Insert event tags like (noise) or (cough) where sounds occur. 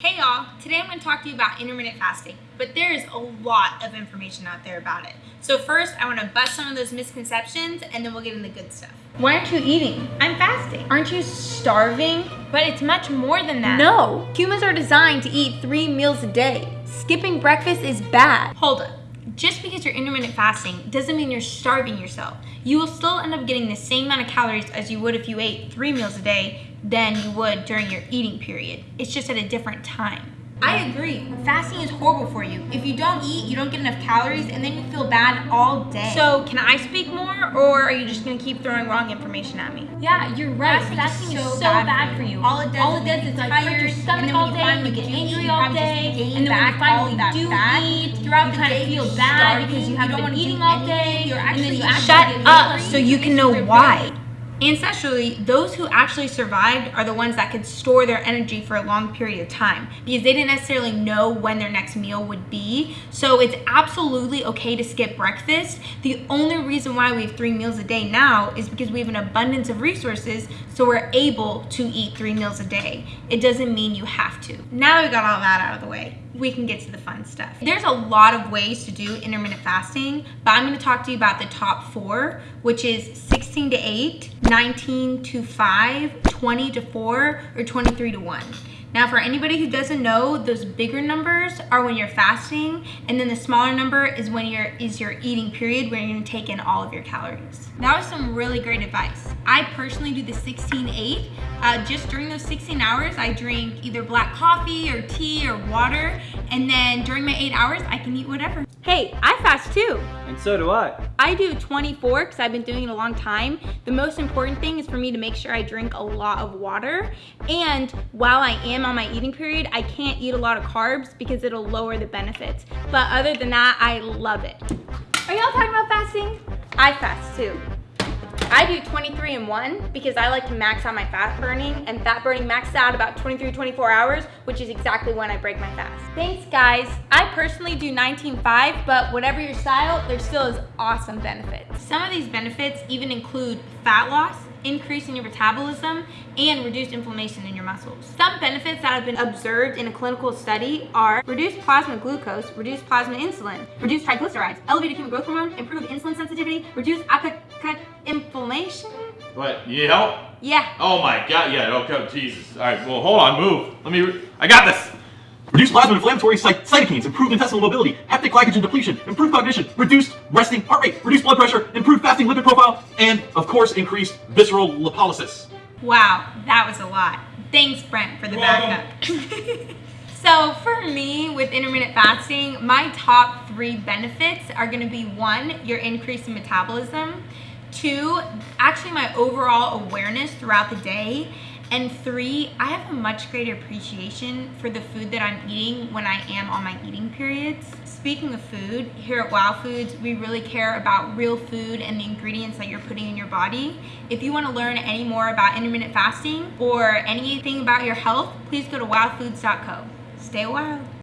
Hey y'all, today I'm going to talk to you about intermittent fasting, but there is a lot of information out there about it. So first, I want to bust some of those misconceptions and then we'll get into the good stuff. Why aren't you eating? I'm fasting. Aren't you starving? But it's much more than that. No, humans are designed to eat three meals a day. Skipping breakfast is bad. Hold up. Just because you're intermittent fasting doesn't mean you're starving yourself. You will still end up getting the same amount of calories as you would if you ate three meals a day than you would during your eating period. It's just at a different time. I agree. Fasting is horrible for you. If you don't eat, you don't get enough calories, and then you feel bad all day. So, can I speak more, or are you just gonna keep throwing wrong information at me? Yeah, you're right. Fasting, Fasting is, so, is so bad, bad, for you. All it does, all it does is, like hurt your stomach all day, you get angry all day, and then when you finally do eat, throughout the day, you feel bad because you haven't been eating all day, and then you shut up so you can know why. Ancestrally, those who actually survived are the ones that could store their energy for a long period of time because they didn't necessarily know when their next meal would be. So it's absolutely okay to skip breakfast. The only reason why we have three meals a day now is because we have an abundance of resources so we're able to eat three meals a day. It doesn't mean you have to. Now we got all that out of the way, we can get to the fun stuff. There's a lot of ways to do intermittent fasting, but I'm gonna talk to you about the top four, which is 16 to 8, 19 to 5, 20 to 4, or 23 to 1. Now for anybody who doesn't know, those bigger numbers are when you're fasting, and then the smaller number is when you're is your eating period where you're gonna take in all of your calories. That was some really great advice. I personally do the 16-8. Uh, just during those 16 hours, I drink either black coffee or tea or water, and then during my eight hours, I can eat whatever. Hey, I fast too. And so do I. I do 24 because I've been doing it a long time. The most important thing is for me to make sure I drink a lot of water. And while I am on my eating period, I can't eat a lot of carbs because it'll lower the benefits. But other than that, I love it. Are y'all talking about fasting? I fast too. I do 23 and 1 because I like to max out my fat burning and fat burning maxes out about 23, 24 hours, which is exactly when I break my fast. Thanks guys. I personally do 19.5, but whatever your style, there still is awesome benefits. Some of these benefits even include fat loss, increase in your metabolism, and reduced inflammation in your muscles. Some benefits that have been observed in a clinical study are reduced plasma glucose, reduced plasma insulin, reduced triglycerides, elevated human growth hormone, improved insulin sensitivity, reduced appetite inflammation. What, you need help? Yeah. Oh my god, yeah, okay, Jesus. All right, well, hold on, move. Let me, I got this. Reduced plasma inflammatory cytokines, improved intestinal mobility, hepatic glycogen depletion, improved cognition, reduced resting heart rate, reduced blood pressure, improved fasting lipid profile, and of course increased visceral lipolysis. Wow, that was a lot. Thanks, Brent, for the backup. (laughs) so for me, with intermittent fasting, my top three benefits are gonna be one, your increase in metabolism, two, actually my overall awareness throughout the day, and three, I have a much greater appreciation for the food that I'm eating when I am on my eating periods. Speaking of food, here at Wow Foods, we really care about real food and the ingredients that you're putting in your body. If you want to learn any more about intermittent fasting or anything about your health, please go to wowfoods.co. Stay wild.